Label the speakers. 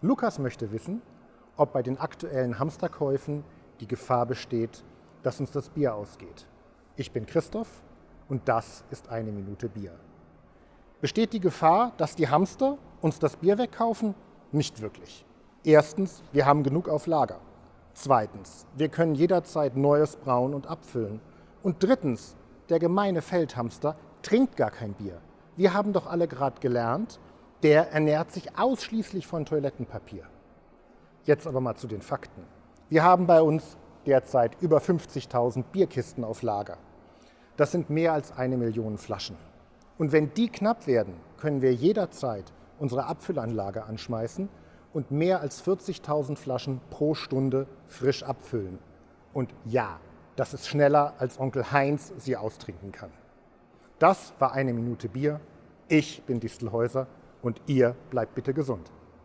Speaker 1: Lukas möchte wissen, ob bei den aktuellen Hamsterkäufen die Gefahr besteht, dass uns das Bier ausgeht. Ich bin Christoph und das ist eine Minute Bier. Besteht die Gefahr, dass die Hamster uns das Bier wegkaufen? Nicht wirklich. Erstens, wir haben genug auf Lager. Zweitens, wir können jederzeit Neues brauen und abfüllen. Und drittens, der gemeine Feldhamster trinkt gar kein Bier. Wir haben doch alle gerade gelernt, der ernährt sich ausschließlich von Toilettenpapier. Jetzt aber mal zu den Fakten. Wir haben bei uns derzeit über 50.000 Bierkisten auf Lager. Das sind mehr als eine Million Flaschen. Und wenn die knapp werden, können wir jederzeit unsere Abfüllanlage anschmeißen und mehr als 40.000 Flaschen pro Stunde frisch abfüllen. Und ja, das ist schneller, als Onkel Heinz sie austrinken kann. Das war eine Minute Bier. Ich bin Distelhäuser und ihr bleibt bitte gesund.